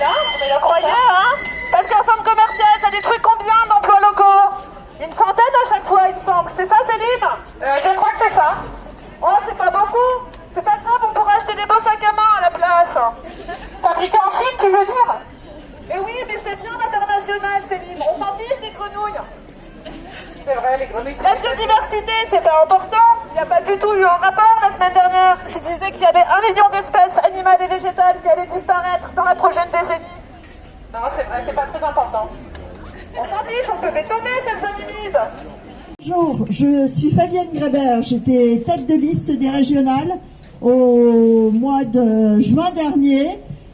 mais le croyez, hein Parce qu'un centre commercial, ça détruit combien d'emplois locaux? Une centaine à chaque fois, il me semble. C'est ça, Céline? Euh, Je crois que c'est ça. Oh, c'est pas beaucoup. C'est pas grave, on pourra acheter des beaux sacs à main à la place. Fabriqué en Chine, tu veux dire? Eh oui, mais c'est bien international, Céline. On s'en fiche des grenouilles. C'est vrai, les grenouilles. La biodiversité, c'est pas important. Il n'y a pas du tout eu un rapport la semaine dernière qui disait qu'il y avait un million d'espèces et végétales qui allaient disparaître dans la prochaine décennie. Non, c'est vrai, c'est pas très important. On s'en fiche, on peut bétonner cette zone humide. Bonjour, je suis Fabienne Grébert, j'étais tête de liste des régionales au mois de juin dernier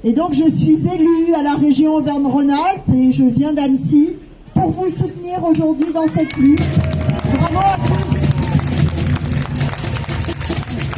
et donc je suis élue à la région Auvergne-Rhône-Alpes et je viens d'Annecy pour vous soutenir aujourd'hui dans cette lutte. Bravo à tous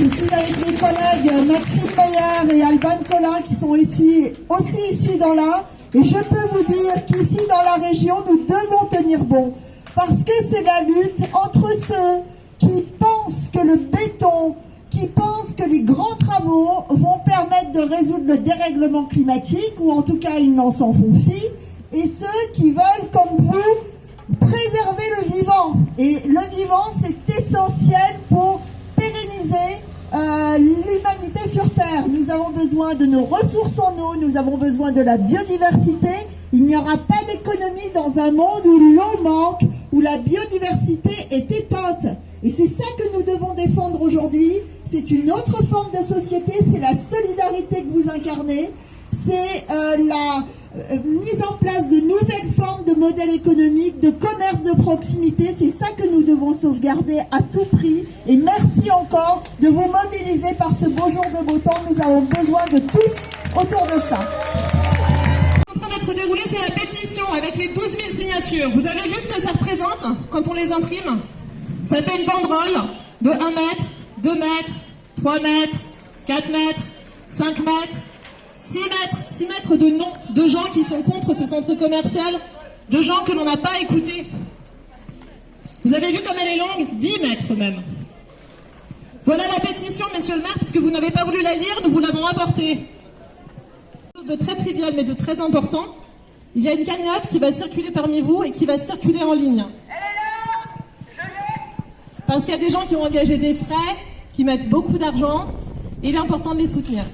Je suis avec mes collègues Maxime Maillard et Alban Collin qui sont ici, aussi issus dans l'Ain et je peux vous dire qu'ici dans la région nous devons tenir bon parce que c'est la lutte entre ceux qui pensent que le béton, qui pensent que les grands travaux vont permettre de résoudre le dérèglement climatique, ou en tout cas ils n'en s'en font fi, et ceux qui veulent, comme vous, préserver le vivant. Et le vivant, c'est essentiel pour pérenniser euh, l'humanité sur Terre. Nous avons besoin de nos ressources en eau, nous avons besoin de la biodiversité. Il n'y aura pas d'économie dans un monde où l'eau manque, où la biodiversité est éteinte. Et c'est ça que nous devons défendre aujourd'hui. C'est une autre forme de société, c'est la solidarité que vous incarnez, c'est euh, la mise en place de nouvelles formes de modèles économiques, de commerce de proximité. C'est ça que nous devons sauvegarder à tout prix. Et merci encore de vous mobiliser par ce beau jour de beau temps. Nous avons besoin de tous autour de ça. En train d'être déroulé, c'est la pétition avec les 12 000 signatures. Vous avez vu ce que ça représente quand on les imprime? Ça fait une banderole de 1 mètre, 2 mètres, 3 mètres, 4 mètres, 5 mètres, 6 mètres, 6 mètres de noms de gens qui sont contre ce centre commercial, de gens que l'on n'a pas écoutés. Vous avez vu comme elle est longue? 10 mètres même. Voilà la pétition, monsieur le maire, puisque vous n'avez pas voulu la lire, nous vous l'avons apportée. Chose de très trivial mais de très important, il y a une cagnotte qui va circuler parmi vous et qui va circuler en ligne. Elle est là Je l'ai Parce qu'il y a des gens qui ont engagé des frais, qui mettent beaucoup d'argent, et il est important de les soutenir.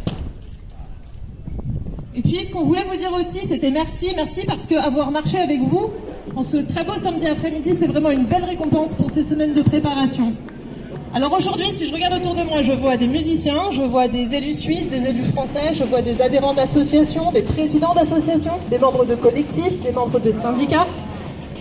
Et puis, ce qu'on voulait vous dire aussi, c'était merci, merci parce qu'avoir marché avec vous en ce très beau samedi après-midi, c'est vraiment une belle récompense pour ces semaines de préparation. Alors aujourd'hui, si je regarde autour de moi, je vois des musiciens, je vois des élus suisses, des élus français, je vois des adhérents d'associations, des présidents d'associations, des membres de collectifs, des membres de syndicats,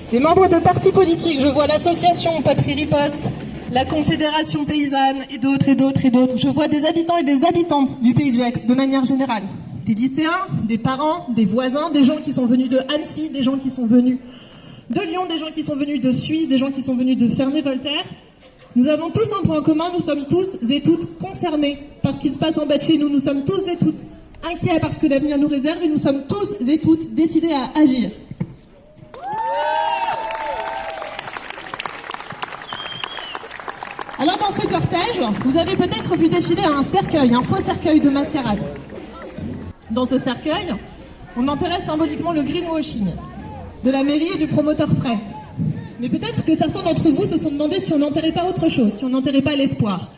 des membres de partis politiques. Je vois l'association Patrie Riposte, la Confédération Paysanne et d'autres et d'autres et d'autres. Je vois des habitants et des habitantes du Pays de Gex de manière générale. Des lycéens, des parents, des voisins, des gens qui sont venus de Annecy, des gens qui sont venus de Lyon, des gens qui sont venus de Suisse, des gens qui sont venus de Ferney-Voltaire. Nous avons tous un point commun, nous sommes tous et toutes concernés par ce qui se passe en bas de chez nous. Nous sommes tous et toutes inquiets parce que l'avenir nous réserve et nous sommes tous et toutes décidés à agir. Alors dans ce cortège, vous avez peut-être vu défiler un cercueil, un faux cercueil de mascarade. Dans ce cercueil, on enterrait symboliquement le greenwashing de la mairie et du promoteur frais. Mais peut-être que certains d'entre vous se sont demandé si on n'enterrait pas autre chose, si on n'enterrait pas l'espoir.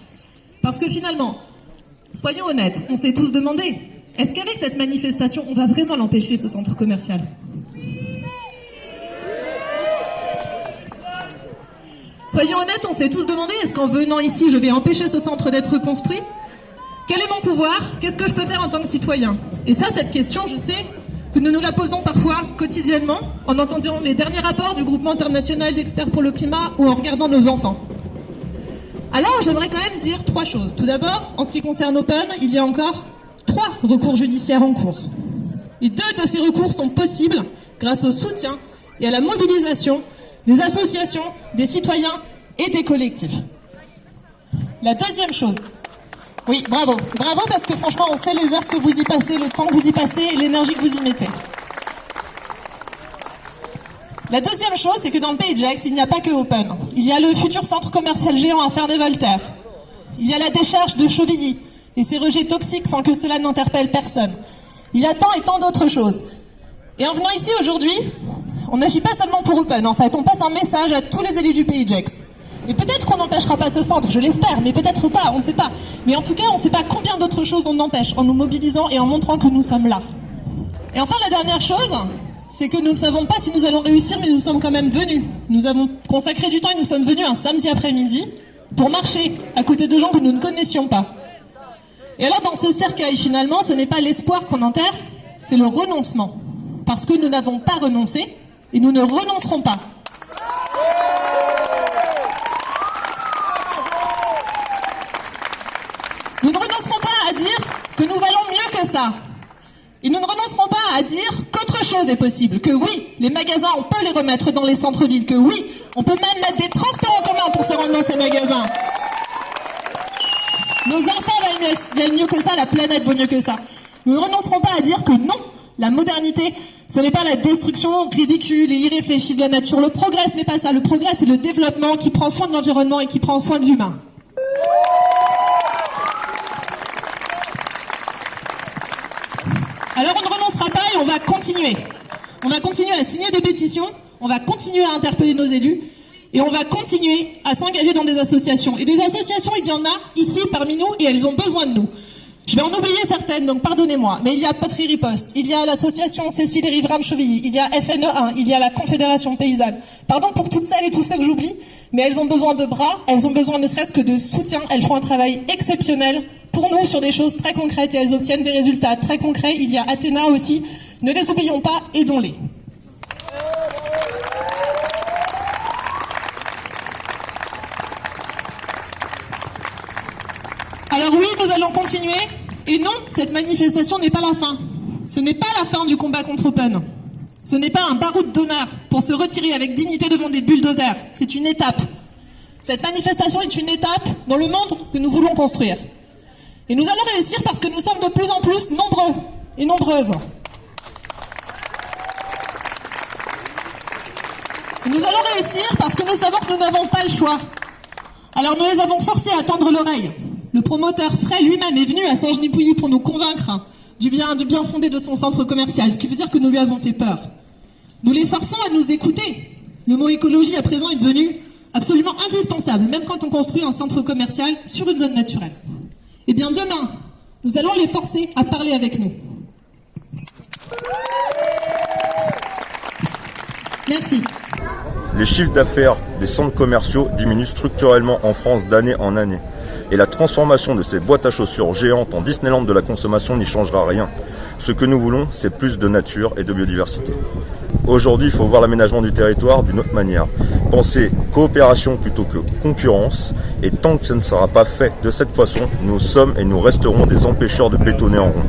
Parce que finalement, soyons honnêtes, on s'est tous demandé, est-ce qu'avec cette manifestation, on va vraiment l'empêcher, ce centre commercial? Soyons honnêtes, on s'est tous demandé, est-ce qu'en venant ici, je vais empêcher ce centre d'être construit? Quel est mon pouvoir? Qu'est-ce que je peux faire en tant que citoyen? Et ça, cette question, je sais que nous nous la posons parfois quotidiennement en entendant les derniers rapports du groupement international d'experts pour le climat ou en regardant nos enfants. Alors, j'aimerais quand même dire trois choses. Tout d'abord, en ce qui concerne Open, il y a encore trois recours judiciaires en cours. Et deux de ces recours sont possibles grâce au soutien et à la mobilisation des associations, des citoyens et des collectifs. La deuxième chose, oui, bravo. Bravo parce que franchement, on sait les heures que vous y passez, le temps que vous y passez et l'énergie que vous y mettez. La deuxième chose, c'est que dans le pays Gex, il n'y a pas que Open. Il y a le futur centre commercial géant à Ferney-Voltaire. Il y a la décharge de Chauvilly et ses rejets toxiques sans que cela n'interpelle personne. Il y a tant et tant d'autres choses. Et en venant ici aujourd'hui, on n'agit pas seulement pour Open, en fait, on passe un message à tous les élus du pays Jex. Et peut-être qu'on n'empêchera pas ce centre, je l'espère, mais peut-être pas, on ne sait pas. Mais en tout cas, on ne sait pas combien d'autres choses on empêche en nous mobilisant et en montrant que nous sommes là. Et enfin, la dernière chose, c'est que nous ne savons pas si nous allons réussir, mais nous sommes quand même venus. Nous avons consacré du temps et nous sommes venus un samedi après-midi pour marcher à côté de gens que nous ne connaissions pas. Et alors, dans ce cercueil, finalement, ce n'est pas l'espoir qu'on enterre, c'est le renoncement. Parce que nous n'avons pas renoncé et nous ne renoncerons pas. Nous ne renoncerons pas à dire que nous valons Et nous ne renoncerons pas à dire qu'autre chose est possible, que oui, les magasins, on peut les remettre dans les centres-villes, que oui, on peut même mettre des transports en commun pour se rendre dans ces magasins. Nos enfants valent mieux que ça, la planète vaut mieux que ça. Nous ne renoncerons pas à dire que non, la modernité, ce n'est pas la destruction ridicule et irréfléchie de la nature. Le progrès, ce n'est pas ça. Le progrès, c'est le développement qui prend soin de l'environnement et qui prend soin de l'humain. Alors on ne renoncera pas et on va continuer. On va continuer à signer des pétitions, on va continuer à interpeller nos élus et on va continuer à s'engager dans des associations. Et des associations, il y en a ici parmi nous et elles ont besoin de nous. Je vais en oublier certaines, donc pardonnez-moi. Mais il y a Poterie Riposte, il y a l'association Cécile et Rivram Chevilly, il y a FNE1, il y a la Confédération Paysanne. Pardon pour toutes celles et tous ceux que j'oublie, mais elles ont besoin de bras, elles ont besoin ne serait-ce que de soutien. Elles font un travail exceptionnel pour nous sur des choses très concrètes et elles obtiennent des résultats très concrets. Il y a Athéna aussi. Ne les oublions pas, aidons-les. Alors oui, nous allons continuer. Et non, cette manifestation n'est pas la fin. Ce n'est pas la fin du combat contre Open. Ce n'est pas un baroud d'honneur pour se retirer avec dignité devant des bulldozers. C'est une étape. Cette manifestation est une étape dans le monde que nous voulons construire. Et nous allons réussir parce que nous sommes de plus en plus nombreux et nombreuses. Et nous allons réussir parce que nous savons que nous n'avons pas le choix. Alors nous les avons forcés à tendre l'oreille. Le promoteur Frey lui-même est venu à Saint-Genis-Pouilly pour nous convaincre du bien, du bien fondé de son centre commercial, ce qui veut dire que nous lui avons fait peur. Nous les forçons à nous écouter. Le mot écologie à présent est devenu absolument indispensable, même quand on construit un centre commercial sur une zone naturelle. Eh bien demain, nous allons les forcer à parler avec nous. Merci. Les chiffres d'affaires des centres commerciaux diminuent structurellement en France d'année en année. Et la transformation de ces boîtes à chaussures géantes en Disneyland de la consommation n'y changera rien. Ce que nous voulons, c'est plus de nature et de biodiversité. Aujourd'hui, il faut voir l'aménagement du territoire d'une autre manière. Penser coopération plutôt que concurrence. Et tant que ce ne sera pas fait de cette façon, nous sommes et nous resterons des empêcheurs de bétonner en rond.